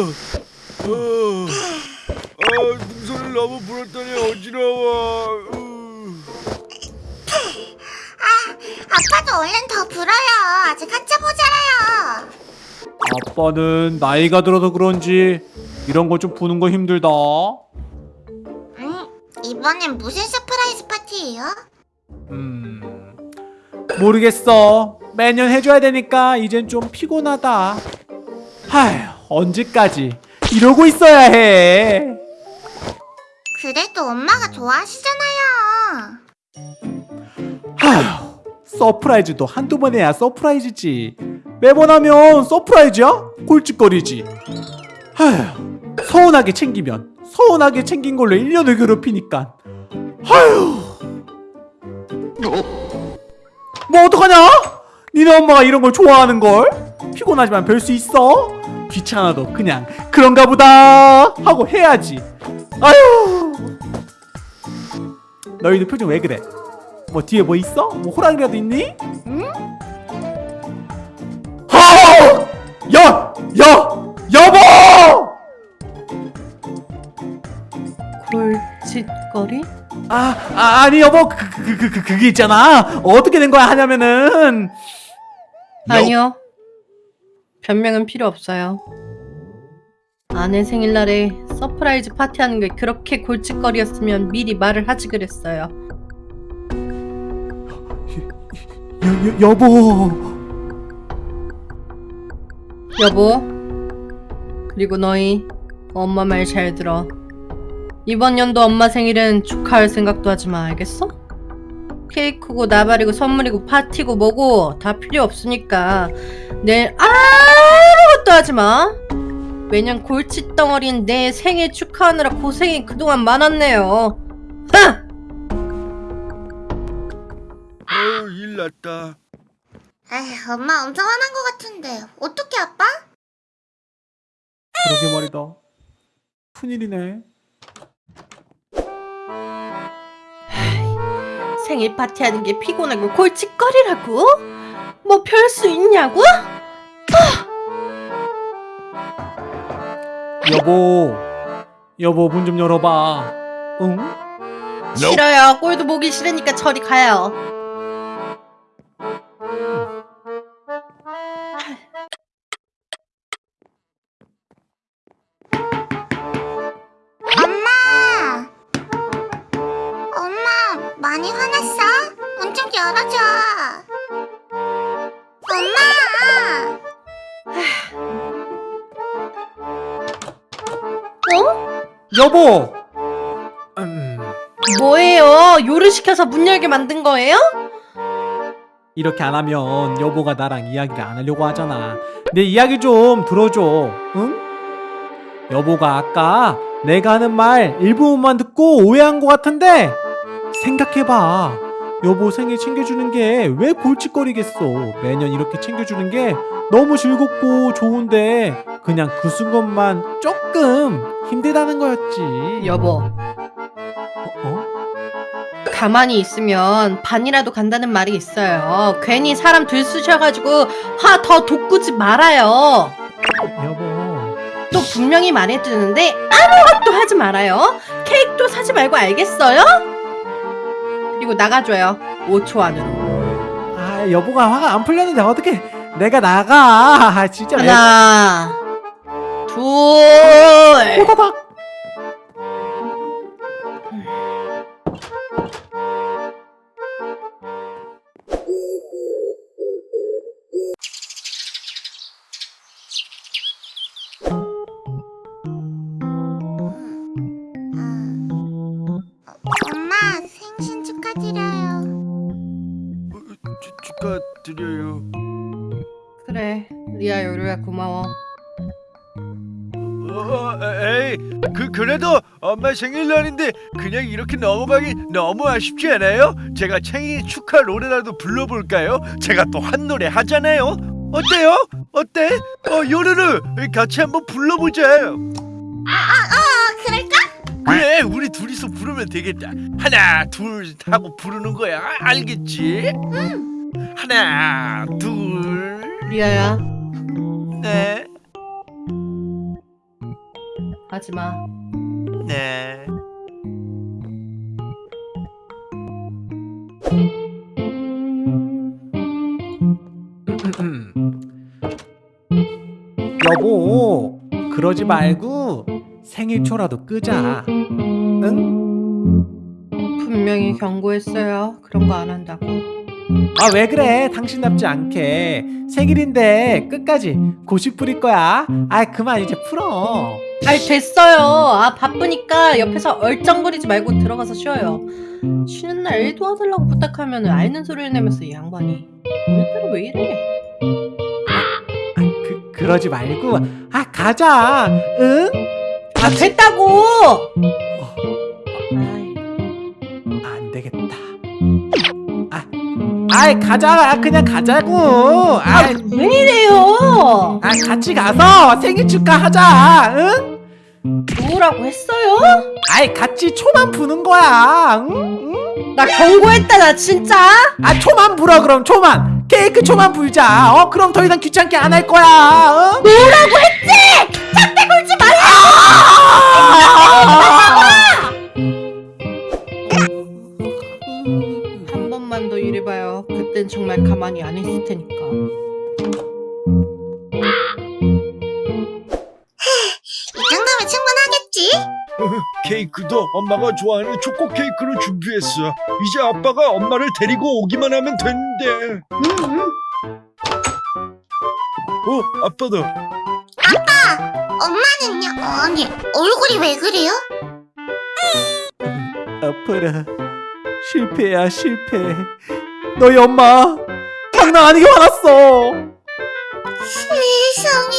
어, 어, 풍선을 너무 불었더니 어지러워. 으. 아빠도 얼른 더 불어요. 아직 한참 모자라요. 아빠는 나이가 들어서 그런지 이런 거 좀 부는 거 힘들다. 음, 이번엔 무슨 surprise 파티예요? 음 모르겠어. 매년 해줘야 되니까 이젠 좀 피곤하다. 하휴 언제까지 이러고 있어야 해. 그래도 엄마가 좋아하시잖아요. 하휴 surprise도 한두 번 해야 surprise지. 매번 하면 surprise야? 골칫거리지. 하휴 서운하게 챙기면 서운하게 챙긴 걸로 1년을 괴롭히니까. 하휴 뭐 어떡하냐? 니네 엄마가 이런 걸 좋아하는 걸? 피곤하지만 별 수 있어? 귀찮아도 그냥 그런가 보다 하고 해야지. 아휴. 너희들 표정 왜 그래? 뭐 뒤에 뭐 있어? 뭐 호랑이라도 있니? 응? 여! 여! 여보! 골칫거리? 아, 아 아니 여보 그, 그, 그, 그, 그게 있잖아 어떻게 된 거야 하냐면은 아니요. 변명은 필요 없어요. 아내 생일날에 surprise 파티하는 게 그렇게 골칫거리였으면 미리 말을 하지 그랬어요. 여, 여, 여보 여보. 그리고 너희 엄마 말 잘 들어. 이번 연도 엄마 생일은 축하할 생각도 하지 마. 알겠어? 케이크고 나발이고 선물이고 파티고 뭐고 다 필요 없으니까 내일 아무것도 하지 마. 매년 골칫덩어리인 내 생일 축하하느라 고생이 그동안 많았네요. 하! 어, 일 났다. 에휴, 엄마 엄청 화난 것 같은데. 어떻게 아빠? 그러게 말이다 큰일이네 생일 파티하는 게 피곤하고 골칫거리라고? 뭐 별 수 있냐고? 여보 여보 문 좀 열어봐 응? 싫어요. 꼴도 보기 싫으니까 저리 가요. 많이 화났어? 문 좀 열어줘. 엄마! 어? 여보 음, 뭐예요? 요리 시켜서 문 열게 만든 거예요? 이렇게 안 하면 여보가 나랑 이야기를 안 하려고 하잖아 내 이야기 좀 들어줘 응? 여보가 아까 내가 하는 말 일부분만 듣고 오해한 것 같은데 생각해봐 여보 생일 챙겨주는 게 왜 골칫거리겠어 매년 이렇게 챙겨주는 게 너무 즐겁고 좋은데 그냥 그 순간만 조금 힘들다는 거였지 여보, 어? 어? 가만히 있으면 반이라도 간다는 말이 있어요. 괜히 사람 들쑤셔가지고 화 더 돋구지 말아요. 여보 또 분명히 말해두는데 아무것도 하지 말아요. 케이크도 사지 말고 알겠어요? 그리고 나가줘요. 5초 안으로. 아 여보가 화가 안 풀렸는데 어떻게 내가 나가 아, 진짜 왜 하나, 둘, 호다닥 리아 요리야 고마워. 어, 에이, 그 그래도 엄마 생일날인데 그냥 이렇게 넘어가기 너무 아쉽지 않아요? 제가 생일 축하 노래라도 불러볼까요? 제가 또 한 노래 하잖아요. 어때요? 어때? 어, 요르르 같이 한번 불러보자. 아, 그럴까? 그래, 우리 둘이서 부르면 되겠다. 하나, 둘 하고 부르는 거야. 알겠지? 하나, 둘, 리아야, 넷. 하지 마. 네. 여보, 그러지 말고 생일초라도 끄자. 응? 분명히 경고했어요. 그런 거 안 한다고. 아, 왜 그래? 당신답지 않게. 생일인데 끝까지 고집 부릴 거야. 아, 그만 이제 풀어. 아이 됐어요. 아 바쁘니까 옆에서 얼쩡거리지 말고 들어가서 쉬어요. 쉬는 날 일 도와달라고 부탁하면 앓는 소리를 내면서 이 양반이 오늘따라 왜 이래? 아, 그, 그러지 말고. 아, 가자. 응? 아 됐다고. 아이 가자. 그냥 가자고. 아, 왜 이래요? 아 같이 가서 생일 축하하자. 응? 뭐라고 했어요? 아이 같이 초만 부는 거야. 응? 응? 나 경고했다 나 진짜. 아 초만 불어 그럼 초만. 케이크 초만 불자. 어 그럼 더 이상 귀찮게 안 할 거야. 어? 뭐라고 했지? 정말 가만히 안 있을 테니까. 이 정도면 충분하겠지? 케이크도 엄마가 좋아하는 초코 케이크를 준비했어. 이제 아빠가 엄마를 데리고 오기만 하면 되는데. 어, 아빠다. 엄마는요? 아니 얼굴이 왜 그래요? 아파라. 실패야 실패. 너희 엄마 장난 아니게 화났어. 세상에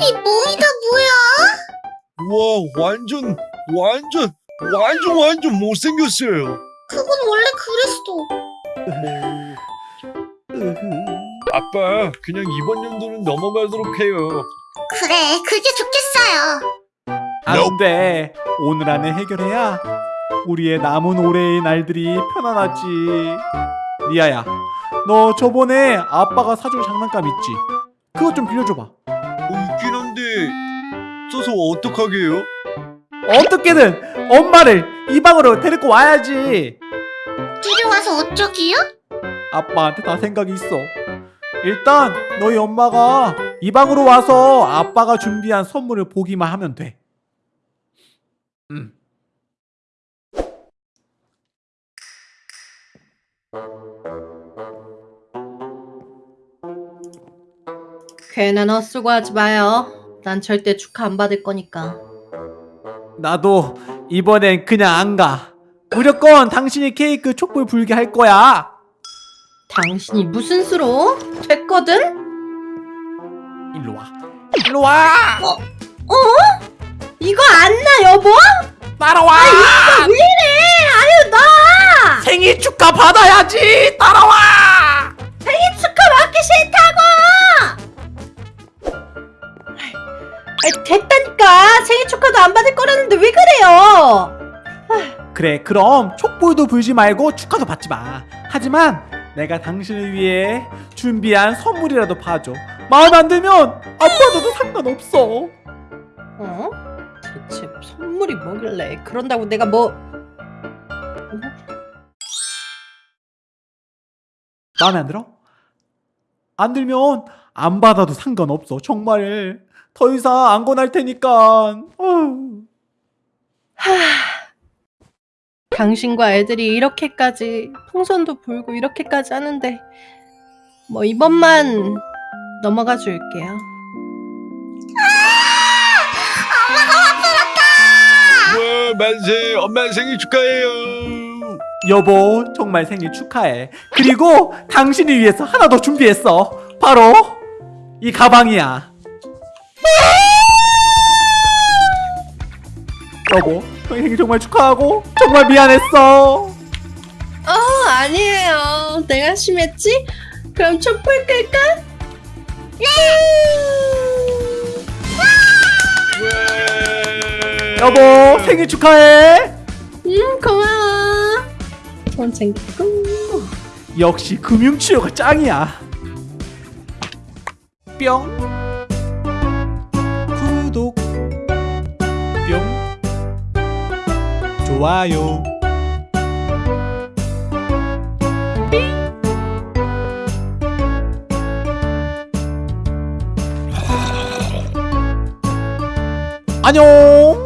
이 몸이 다 뭐야? 와, 완전, 완전, 완전, 완전 못생겼어요. 그건 원래 그랬어. 아빠, 그냥 이번 연도는 넘어가도록 해요. 그래 그게 좋겠어요. 안 돼. 오늘 안에 해결해야 우리의 남은 올해의 날들이 편안하지. 리아야, 너 저번에 아빠가 사준 장난감 있지? 그것 좀 빌려줘봐. 어, 있긴 한데, 써서 어떡하게요? 어떻게든 엄마를 이 방으로 데리고 와야지. 데려와서 어쩌기요? 아빠한테 다 생각이 있어. 일단 너희 엄마가 이 방으로 와서 아빠가 준비한 선물을 보기만 하면 돼. 음. 괜한 헛수고하지 마요. 난 절대 축하 안 받을 거니까. 나도 이번엔 그냥 안 가. 무조건 당신이 케이크 촛불 불게 할 거야. 당신이 무슨 수로? 됐거든? 일로 와. 일로 와. 어? 이거 안 나 여보? 따라와. 왜 이래? 아유 나 생일 축하 받아야지. 따라와. 생일 축하 받기 싫다 안 받을 거라는데 왜 그래요? 그래 그럼 촛불도 불지 말고 축하도 받지 마. 하지만 내가 당신을 위해 준비한 선물이라도 봐줘. 마음에 안 들면 안 받아도 상관없어. 어? 대체 선물이 뭐길래 그런다고 내가 뭐 마음에 안 들어? 안 들면 안 받아도 상관없어 정말. 더 이상 안 권할 테니까. 어 휴. 당신과 애들이 이렇게까지 풍선도 불고 이렇게까지 하는데 뭐 이번만 넘어가 줄게요. 와, 만세, 엄마 생일 축하해요. 여보 정말 생일 축하해 그리고 당신을 위해서 하나 더 준비했어 바로 이 가방이야 여보 생일 정말 축하하고 정말 미안했어 어 아니에요. 내가 심했지? 그럼 촛불 끌까? 와. 여보 생일 축하해 음 고마워. 돈 챙겼고. 역시 금융치료가 짱이야 뿅 좋아요. 안녕